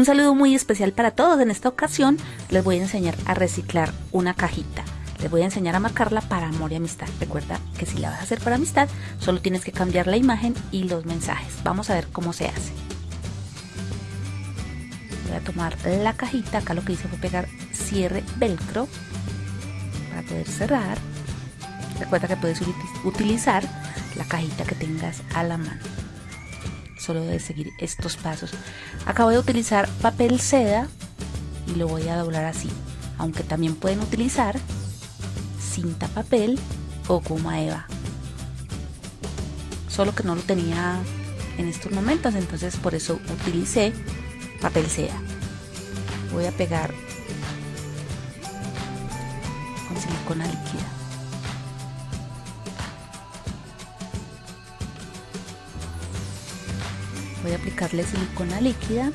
Un saludo muy especial para todos. En esta ocasión les voy a enseñar a reciclar una cajita. Les voy a enseñar a marcarla para amor y amistad. Recuerda que si la vas a hacer para amistad, solo tienes que cambiar la imagen y los mensajes. Vamos a ver cómo se hace. Voy a tomar la cajita. Acá lo que hice fue pegar cierre velcro para poder cerrar. Recuerda que puedes utilizar la cajita que tengas a la mano solo de seguir estos pasos. Acabo de utilizar papel seda y lo voy a doblar así aunque también pueden utilizar cinta papel o goma eva. Solo que no lo tenía en estos momentos entonces por eso utilicé papel seda. Voy a pegar con silicona líquida voy a aplicarle silicona líquida.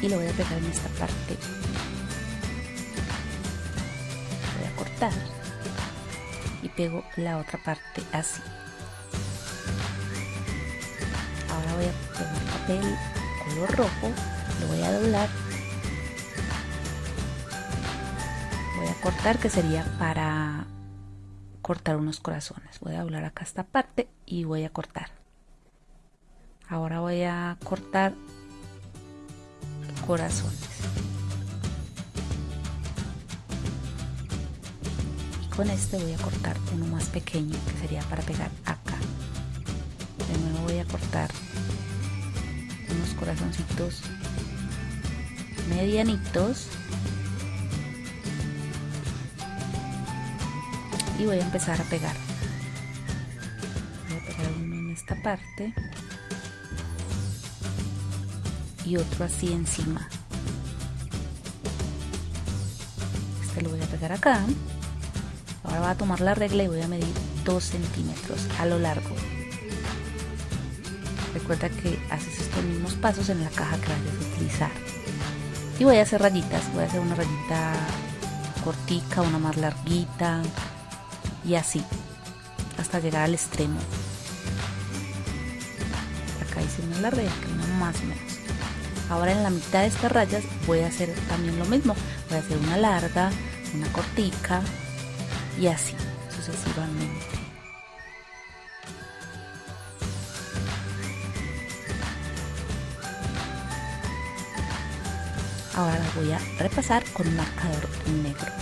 Y lo voy a pegar en esta parte. Voy a cortar. Y pego la otra parte así. Ahora voy a pegar papel color rojo. Lo voy a doblar. Voy a cortar que sería para cortar unos corazones. Voy a doblar acá esta parte y voy a cortar. Ahora voy a cortar corazones. Y con este voy a cortar uno más pequeño que sería para pegar acá. De nuevo voy a cortar unos corazoncitos medianitos. Y voy a empezar a pegar esta parte y otro así encima. Este lo voy a pegar acá. Ahora voy a tomar la regla y voy a medir 2 centímetros a lo largo. Recuerda que haces estos mismos pasos en la caja que vayas a utilizar. Y voy a hacer rayitas voy a hacer una rayita cortica una más larguita y así hasta llegar al extremo acá hice una larga y acá más o menos. Ahora en la mitad de estas rayas voy a hacer también lo mismo. Voy a hacer una larga una cortica y así sucesivamente. Ahora la voy a repasar con un marcador negro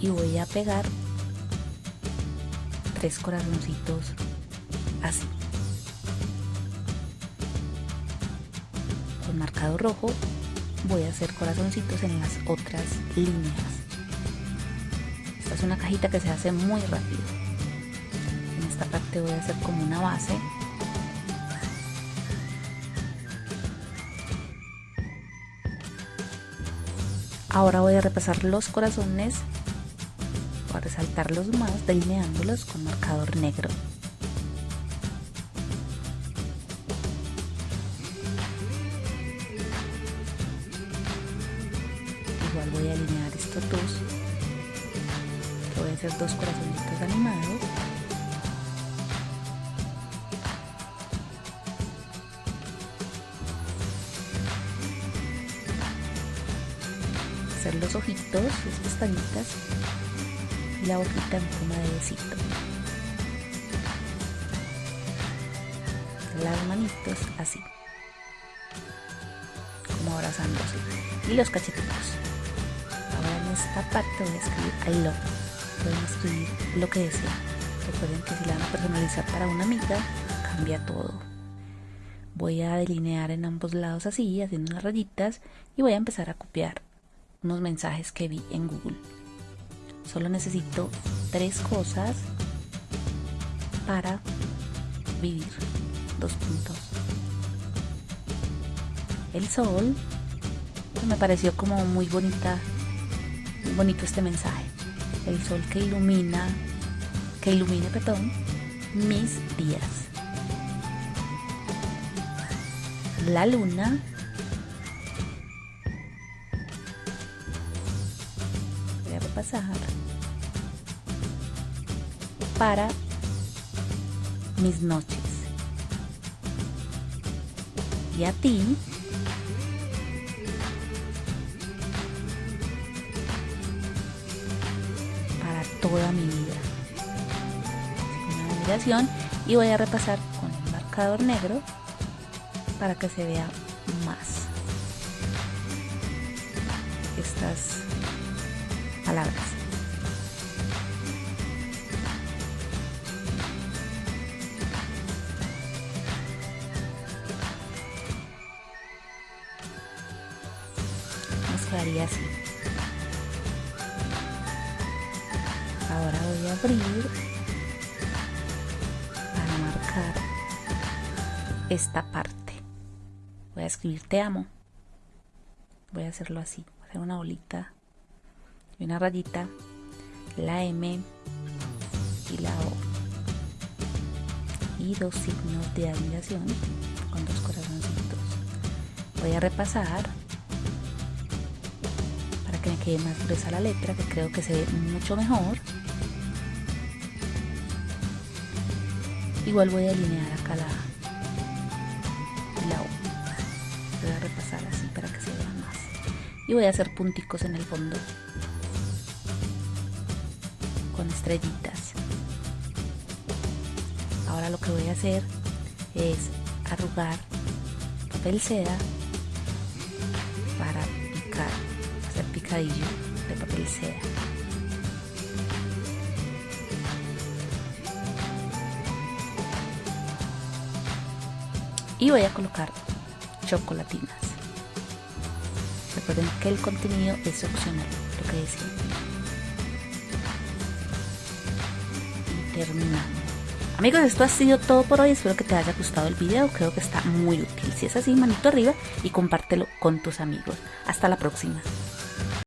y voy a pegar tres corazoncitos así. Con marcado rojo voy a hacer corazoncitos en las otras líneas. Esta es una cajita que se hace muy rápido. En esta parte voy a hacer como una base. Ahora voy a repasar los corazones para resaltarlos más delineándolos con marcador negro. Igual voy a alinear estos dos. voy a hacer dos corazoncitos animados. hacer los ojitos, las pestañitas y la boquita en forma de besito. Las manitos así, como abrazándose. Y los cachetitos. Ahora en esta parte voy a escribir I love. Pueden escribir lo que deseen. Recuerden que si la van a personalizar para una amiga, cambia todo. Voy a delinear en ambos lados así, haciendo unas rayitas y voy a empezar a copiar unos mensajes que vi en Google. Solo necesito tres cosas para vivir. Dos puntos. El sol. Me pareció como muy bonita, muy bonito este mensaje. El sol que ilumina, que ilumine, perdón, mis días. La luna repasar para mis noches. Y a ti para toda mi vida. Una numeración y voy a repasar con el marcador negro para que se vea más estas palabras. Nos quedaría así. Ahora voy a abrir para marcar esta parte. Voy a escribir te amo. Voy a hacerlo así. Hacer una bolita una rayita, la M y la O. Y dos signos de admiración con dos corazoncitos. Voy a repasar para que me quede más gruesa la letra, que creo que se ve mucho mejor. Igual voy a alinear acá la, la O. Voy a repasar así para que se vea más. Y voy a hacer punticos en el fondo con estrellitas. Ahora lo que voy a hacer es arrugar papel seda para picar, hacer picadillo de papel seda. Y voy a colocar chocolatinas. Recuerden que el contenido es opcional, lo que decía. Terminamos. Amigos, esto ha sido todo por hoy. Espero que te haya gustado el video. Creo que está muy útil. Si es así, manito arriba y compártelo con tus amigos. Hasta la próxima.